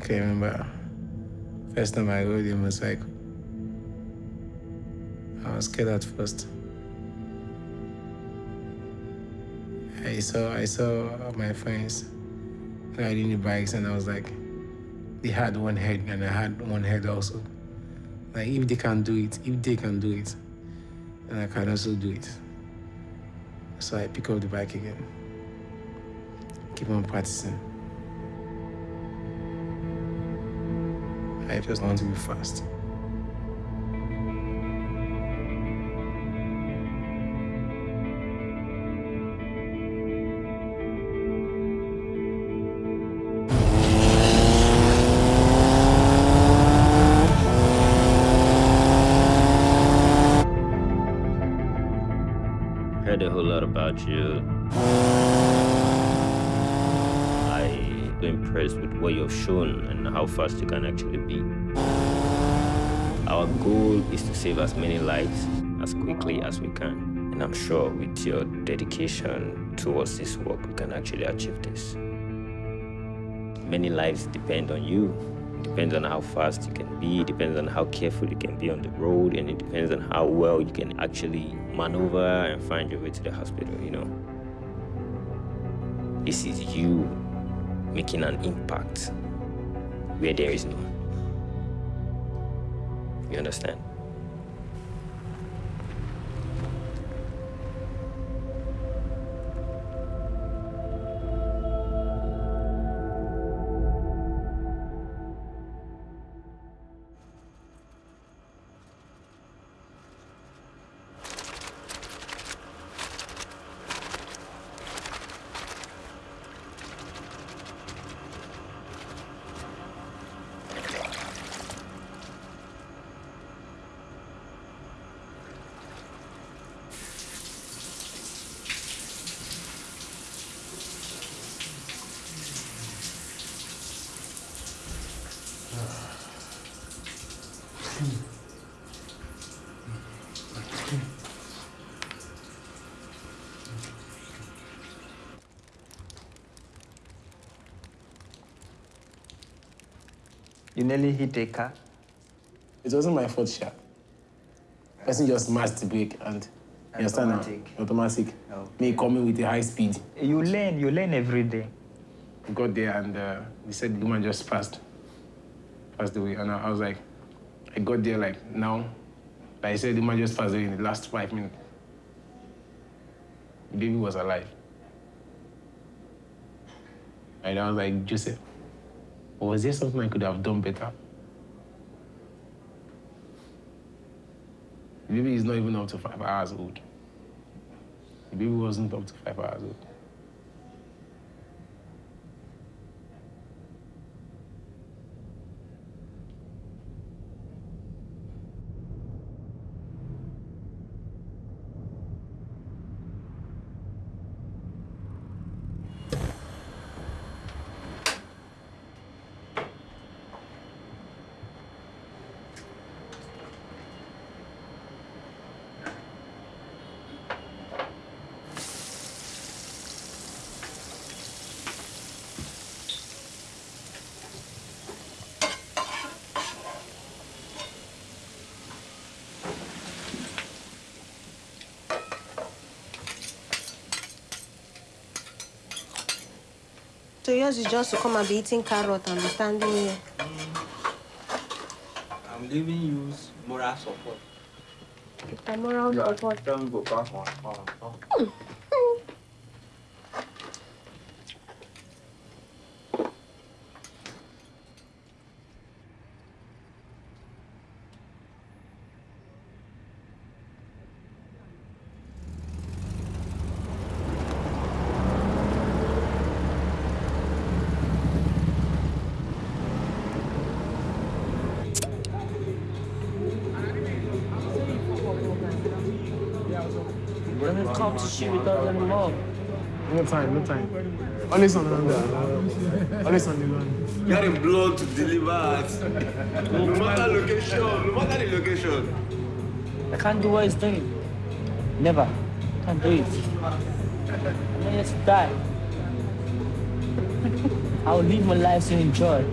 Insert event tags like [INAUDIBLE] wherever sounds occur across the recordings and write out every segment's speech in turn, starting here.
I can't remember first time I rode a motorcycle. I was scared at first. I saw I saw my friends riding the bikes and I was like, they had one head and I had one head also. Like if they can do it, if they can do it, then I can also do it. So I pick up the bike again. Keep on practicing. I just want to be fast. Heard a whole lot about you. I'm impressed with what you've shown and how fast you can actually be. Our goal is to save as many lives as quickly as we can. And I'm sure with your dedication towards this work, we can actually achieve this. Many lives depend on you. It depends on how fast you can be, it depends on how careful you can be on the road, and it depends on how well you can actually maneuver and find your way to the hospital, you know. This is you making an impact where there is none. You understand? You nearly hit a car. It wasn't my fault, Sha. Person just smashed the brake and you understand now? Automatic. Automatic. Me coming with a high speed. You learn, you learn every day. We got there and uh, they said the woman just passed, passed away. And I, I was like, I got there like now. Like I said, the woman just passed away in the last five minutes. The baby was alive. And I was like, Joseph, was there something I could have done better? The baby is not even up to five hours old. The baby wasn't up to five hours old. So yours is just to come and be eating carrot and be standing here. Mm. I'm giving you moral support. I'm moral yeah, support. Don't go back on. on, on. Mm. 3,000. No time, no time. Only on only Always Getting. You are blood to deliver at. No matter location, no matter the location. I can't do what he's doing. Never. Can't do it. I'm just die. [LAUGHS] I'll live my life to enjoy.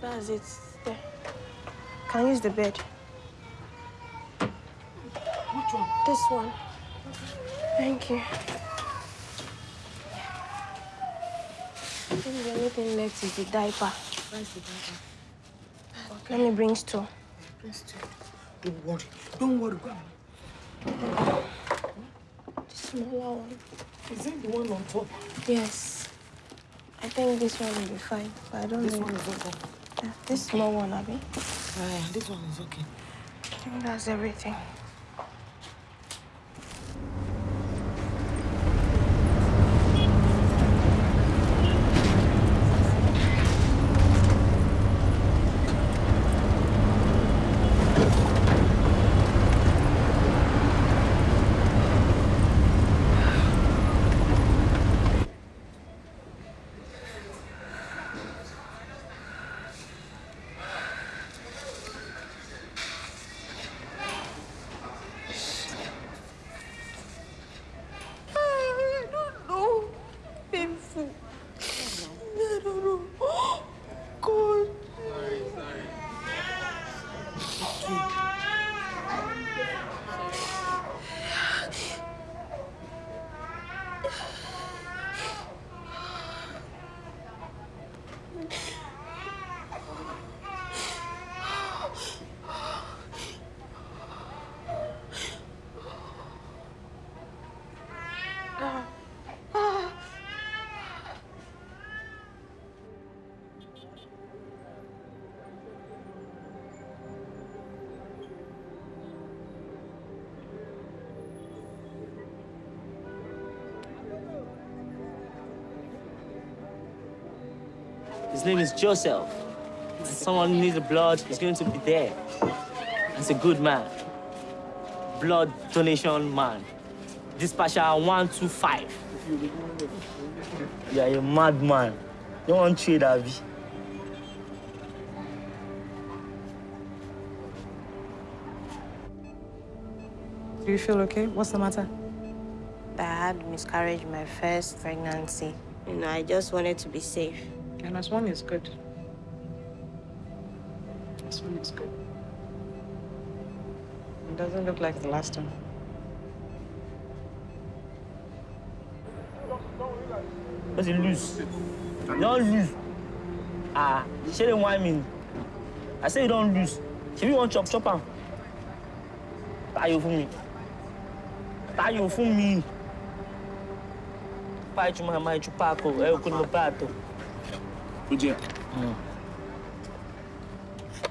That's it. There. Can use the bed. Which one? This one. Thank you. I the only thing left is the diaper. Where's the diaper? Let me bring store. Please, do. Don't worry. Don't worry. Go on. The smaller one. Is it the one on top? Yes. I think this one will be fine, but I don't This know. one is okay. This small one, Abby. Uh, this one is okay. I think that's everything. His name is Joseph. If someone needs the blood, he's going to be there. He's a good man. Blood donation man. Dispatcher 125. You are a madman. You don't want trade, Abby? Do you feel okay? What's the matter? I had miscarriage my first pregnancy. You know, I just wanted to be safe. And this one is good. This one is good. It doesn't look like the last one. What's you lose? Don't lose. Ah, she didn't want me. I say you don't lose. She you want chop chop am. Tayo fún mi. Tayo fún mi. Pai chuma mai chupako, é o que no prato. Bıcı.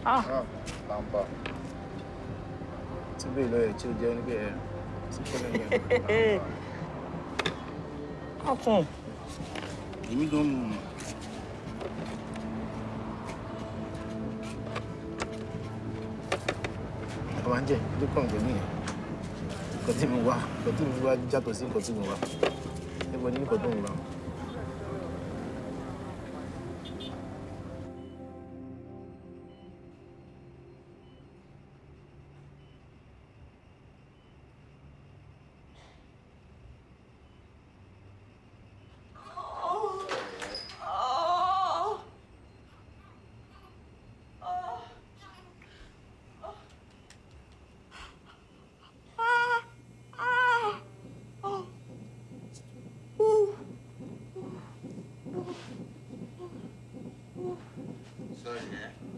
Ah. Lamba. Tí bèèrè lọ́yẹ̀ tí ó jẹ́ ní bẹ́ẹ̀ tí kọ́lẹ̀ yẹn. Ọkùn. Èmi gan mú un. Bàbá ń jẹ́ ló kàn jẹ́ nìyẹn. Nǹkan tí mo wá, nǹkan tí mo wá yàtọ̀ sí nǹkan tí mo wá. Ẹ̀gbọ́n ní nǹkan tó ń wá.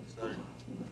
Eh?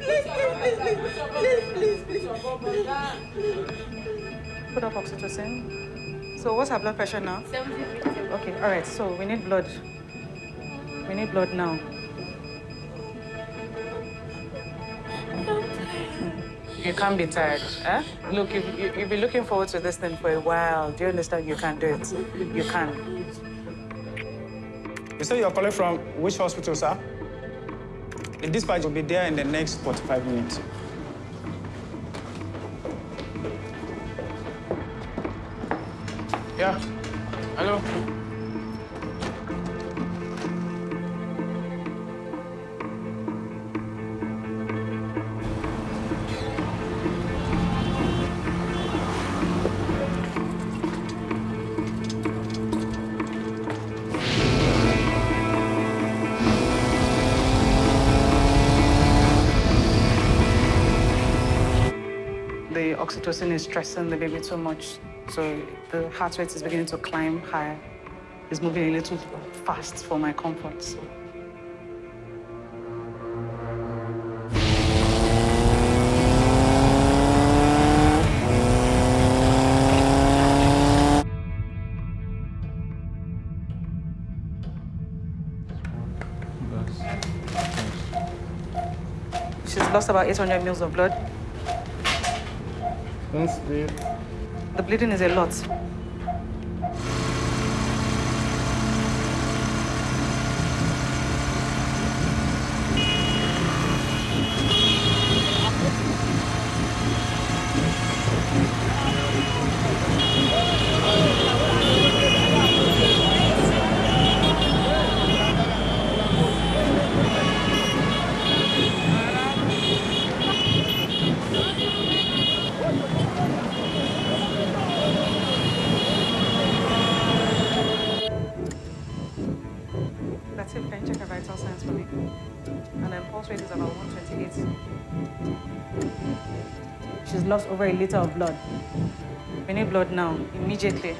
Please, please, please, Put up oxytocin. So what's her blood pressure now? Okay, all right, so we need blood. We need blood now. You can't be tired, eh? Look, you, you, you've been looking forward to this thing for a while. Do you understand? You can't do it. You can. You say you're calling from which hospital, sir? The dispatch will be there in the next 45 minutes. Yeah. Hello. Oxytocin is stressing the baby too much. So the heart rate is beginning to climb higher. It's moving a little fast for my comfort. She's lost about 800 mils of blood. The bleeding is a lot. It. Can check her vital signs for me? And then pulse rate is about 128. She's lost over a liter of blood. We need blood now, immediately.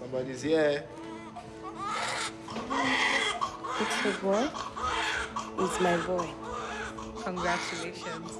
Somebody's here. It's a boy. It's my boy. Congratulations.